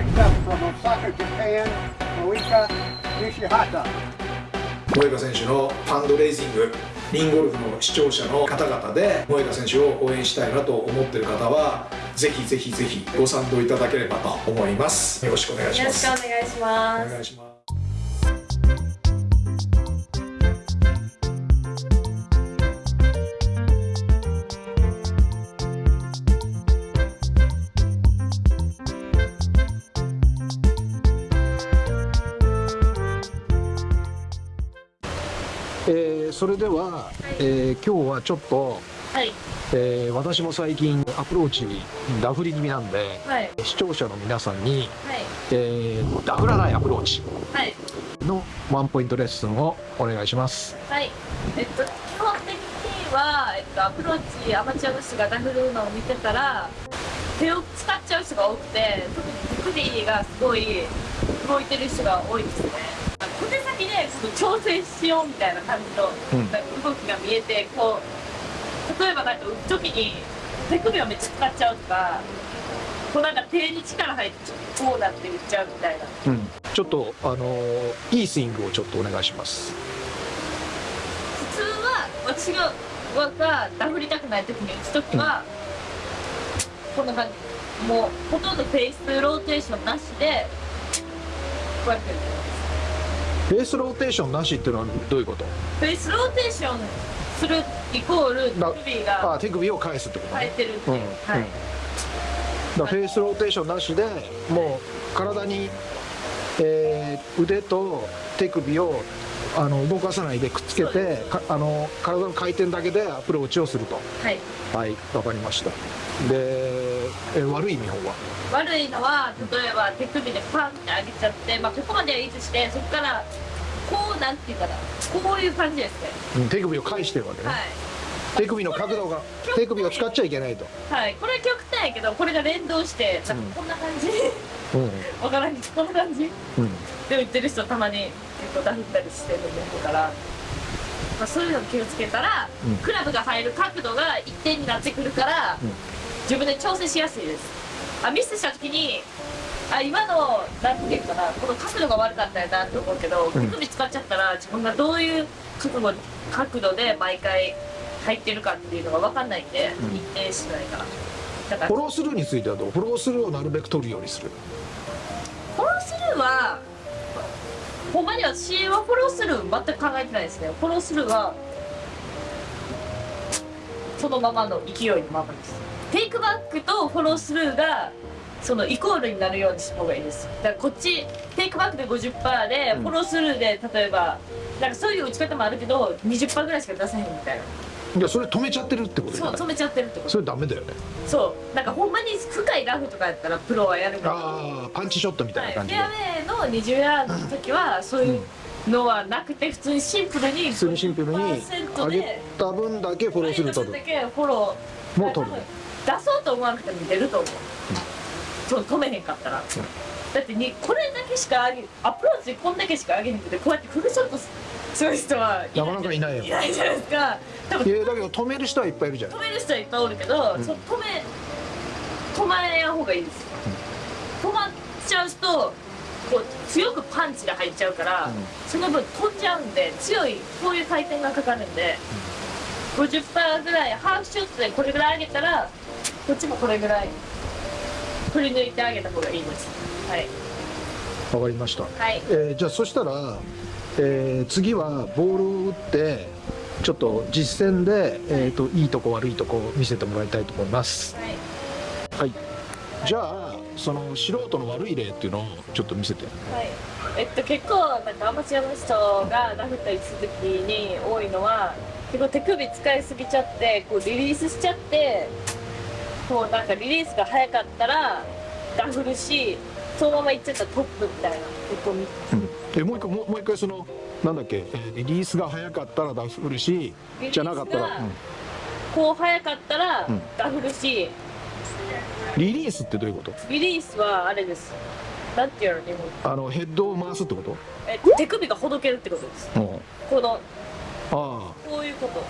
picked up from Osaka, Japan, Moika Nishihata. 萌歌選手のファンドレイジングリンゴルフの視聴者の方々で萌歌選手を応援したいなと思っている方はぜひぜひぜひご賛同いただければと思います。よろしくお願いしよろしますくお願いします。お願いしますそれでは、えー今日はちょっと、はい。えー私も最近アプローチダフり気味なんではい。視聴者の皆さんに、はい。えーダフらないアプローチはい。のワンポイントレッスンをお願いします。はい。えっと基本的には、えっと、アプローチアマチュアの人がダフるのを見てたら手を使っちゃう人が多くて特に手首がすごい動いてる人が多いですね小手先でその調整しようみたいな感じの、動きが見えてこう例えばなんか打つ時に手首をめっちゃ使っちゃうとかこうなんか手に力入ってこうなって打っちゃうみたいな。うん、ちょっとあのーいいスイングをちょっとお願いします。普通は私ががダフりたくない時に打つ時は、こんな感じ。もうほとんどフェイスローテーションなしでこうやってフェイスローテーションなしっていうのはどういうこと？フェイスローテーションするイコールだ手首あが手首を返すってことね。生えてるっていう、うんはい、うんだフェイスローテーションなしでもう体に、えー腕と手首をあの動かさないでくっつけてかあの体の回転だけでアプローチをすると。はい、はいわかりました。で、え悪い見本は？悪いのは例えば手首でパンって上げちゃって、まあ、ここまではいいとしてそこからこうなんていうかなこういう感じですね。うん手首を返してるわけね、はい。手首の角度が手首を使っちゃいけないと、はい、これは極端やけどこれが連動してなんかこんな感じ、うん。わからんけどこんな感じ。うん、で売ってる人たまに結構ダフったりしてるんだから、まあ、そういうの気をつけたら、うん。クラブが入る角度が一定になってくるから、うん自分で調整しやすいです。あミスした時にあ今のなんていうかなこの角度が悪かったよなって思うけどうん。手首使っちゃったら自分がどういう角度角度で毎回入ってるかっていうのが分かんないんで、うん。一定しないから。だからフォロースルーについてはどう？フォロースルーをなるべく取るようにする。フォロースルーはほんまに私はフォロースルー全く考えてないですね。フォロースルーはそのままの勢いのままですテイクバックとフォロースルーがそのイコールになるようにした方がいいです。だからこっちテイクバックで50%で、うん。フォロースルーで例えばなんかそういう打ち方もあるけど20%ぐらいしか出せへんみたいな。いやそれ止めちゃってるってことそう止めちゃってるってこと。それダメだよね。そう。なんかほんまに深いラフとかやったらプロはやるけどああパンチショットみたいな感じで、はい、フェアウェイの20ヤードの時はそういうのはなくて普通にシンプルに普通にシンプルに50%上げでた分だけフォローする。とだけフォロー。もう取る出そうと思わなくても出ると思う、そう止めへんかったら、だってにこれだけしか上げアプローチこんだけしか上げへんくてこうやってフルショットする人はなかなかいないよ。いないじゃないですか。多分いやだけど止める人はいっぱいいるじゃん。止める人はいっぱいおるけど、うん。止め止まえやん方がいいです。よ、止まっちゃうとこう強くパンチが入っちゃうから、うん。その分飛んじゃうんで強いこういう回転がかかるんで、50%ぐらいハーフショットでこれぐらい上げたらこっちもこれぐらい振り抜いてあげた方がいいです。はい。わかりました、はい。えーじゃあそしたら、えー次はボールを打ってちょっと実践で、えー、といいとこ悪いとこ見せてもらいたいと思います。はい。はい。じゃあその素人の悪い例っていうのをちょっと見せて。はい、えっと結構なんかアマチュアの人がダフったりする時に多いのは結構手首使いすぎちゃってこうリリースしちゃってこうなんかリリースが早かったらダフるしそのままいっちゃったらトップみたいな。ことを見えもう一回もう一回そのなんだっけ、えーリリースが早かったらダフるしじゃなかったら、うんこう早かったらうんダフるし、リリースってどういうこと？リリースはあれです。なんていうの日本？あのヘッドを回すってこと？え手首がほどけるってことです。うん。このあ。こういうこと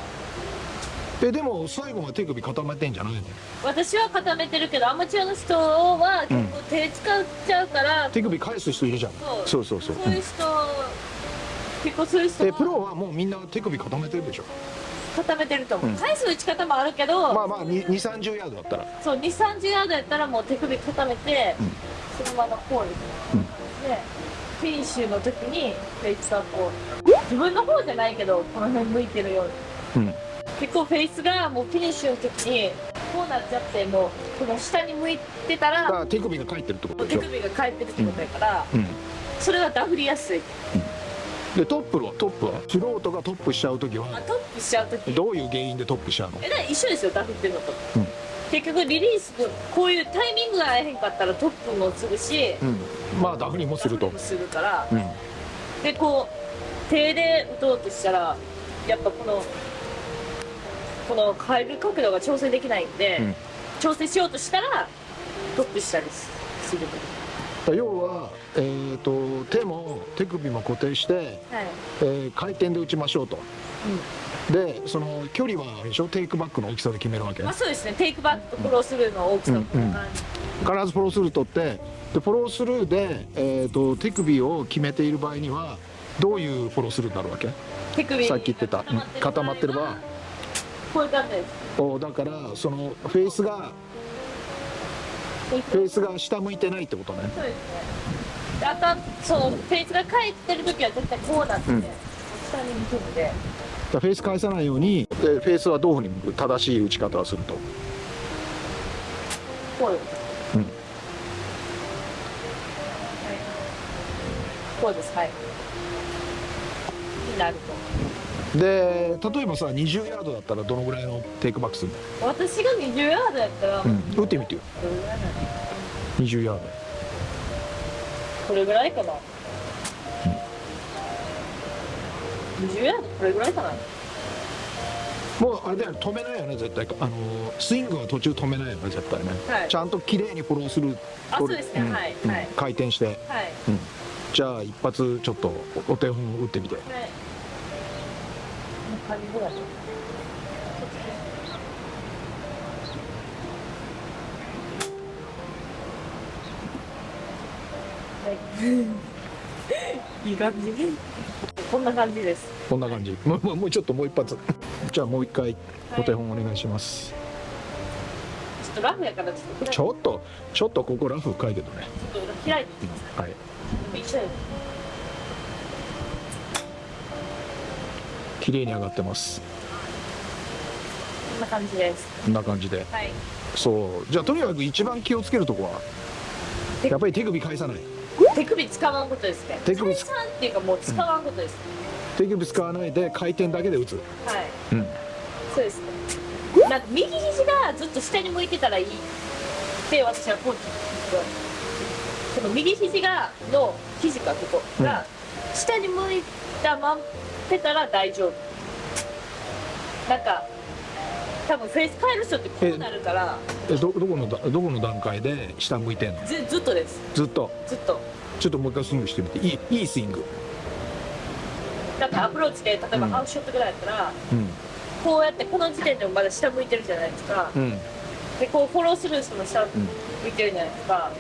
えでも最後は手首固めてんじゃないの？私は固めてるけどアマチュアの人は結構手使っちゃうから、手首返す人いるじゃん。そそうそうそう。そういう人、結構そういう人。えプロはもうみんな手首固めてるでしょ？固めてると思う、うん。返す打ち方もあるけど、まあまあ2 3 0ヤードだったら。そう2 3 0ヤードやったらもう手首固めて、そのままこうですね、でフィニッシュの時にフェイスはこう自分の方じゃないけどこの辺向いてるように。うん結構フェイスがもうフィニッシュの時にこうなっちゃってもうこの下に向いてただから手首が返ってるってことでしょ？手首が返ってるってことやから、うん。それがダフりやすい。でトップは？トップは？素人がトップしちゃう時あはトップしちゃう時。どういう原因でトップしちゃうの？えだから一緒ですよダフってるのと、うん。結局リリースこういうタイミングが合えへんかったらトップもするし、うん。まあダフにもすると。ダフもするから、うん。でこう手で打とうとしたらやっぱこのこの変える角度が調整できないんで、うん。調整しようとしたらトップしたりする要は、えー、と手も手首も固定して、はい、えー回転で打ちましょうと。でその距離はあれでしょ？テイクバックの大きさで決めるわけ。まあそうですね。テイクバックとフォロースルーの大きさもこん。な感じ、必ずフォロースルー取ってでフォロースルーで、えー、と手首を決めている場合にはどういうフォロースルーになるわけ？手首さっき言ってたうん固まってる場合こういう感じです。おだからそのフェイスがフェイスが下向いてないってことね。そうですね。であそのフェイスが返ってる時は絶対こうなって、うん。下に向くんで。フェイス返さないようにでフェイスはどういうふうに向く？正しい打ち方をすると。こうです、うん。はい。こうです。はい。になるで例えばさ20ヤードだったらどのぐらいのテイクバックすると私が20ヤードやったら、の、うん、打ってみてよ。どれぐらいなの20ヤード。これぐらいかな、20ヤード？これぐらいかな。もうあれだよね止めないよね絶対。あのスイングは途中止めないよね絶対ね、はい。ちゃんと綺麗にフォローするあそうですね。んはいうん。はい回転して、はい。うん、じゃあ一発ちょっとおお手本打ってみて。はいこんな感じぐらいはいいい感じこんな感じです。こんな感じ。もうもうもうちょっともう一発。じゃあもう一回お手本お願いします、ちょっとラフやからちょっとちょっとちょっとここラフ深いけどね。ちょっと開いてみてくださはい綺麗に上がってます。こんな感じです。こんな感じで。はい。そう。じゃあとにかく一番気をつけるとこは？やっぱり手首返さない。手首使わんことですね。手首採算っていうかもう使わんことです、手首使わないで回転だけで打つ。はい。うん。そうですね。なんか右肘がずっと下に向いてたらいい。って私はコーチに言われてその右肘がの肘かここが下に向いたまってたら大丈夫。なんか多分フェイス変える人ってこうなるから。えどどこのだどこの段階で下向いてんの？ずずっとです。ずっと？ずっと。ちょっともう一回スイングしてみて。いいいいスイング。なんかアプローチで例えばうん。ハウスショットぐらいやったら、うん。こうやってこの時点でもまだ下向いてるじゃないですか、うん。でこうフォロースルーしても下向いてるじゃないですか、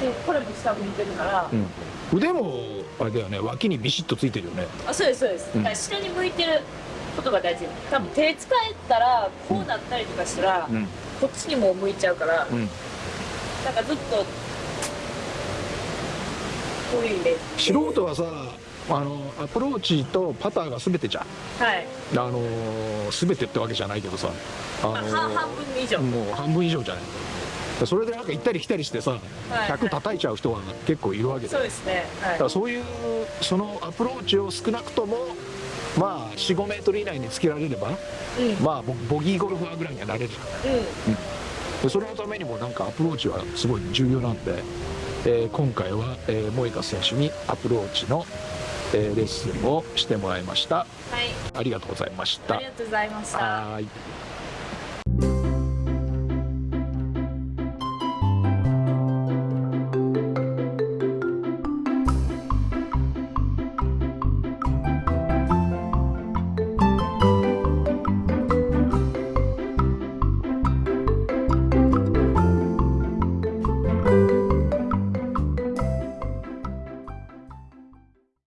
でこれも下向いてるから、うん。腕もあれだよね。脇にビシッとついてるよね。あそうですそうです、うん。だから下に向いてることが大事。多分手使えたらこうなったりとかしたら、うん。こっちにも向いちゃうから、うん。なんかずっとこういうイメージ。素人はさあのアプローチとパターが全てじゃん。はい、あのー、全てってわけじゃないけどさ。あの半分以上、もう半分以上じゃないそれでなんか行ったり来たりしてさはい。100叩いちゃう人は結構いるわけでそうですね。はい。だからそういうそのアプローチを少なくともまあ45メートル以内につけられればうん。まあボボギーゴルファーぐらいにはなれる。うん。でそれのためにもなんかアプローチはすごい重要なんで、えー今回は、えー、萌香選手にアプローチの、えーレッスンをしてもらいました。はい。ありがとうございました。ありがとうございました。はーい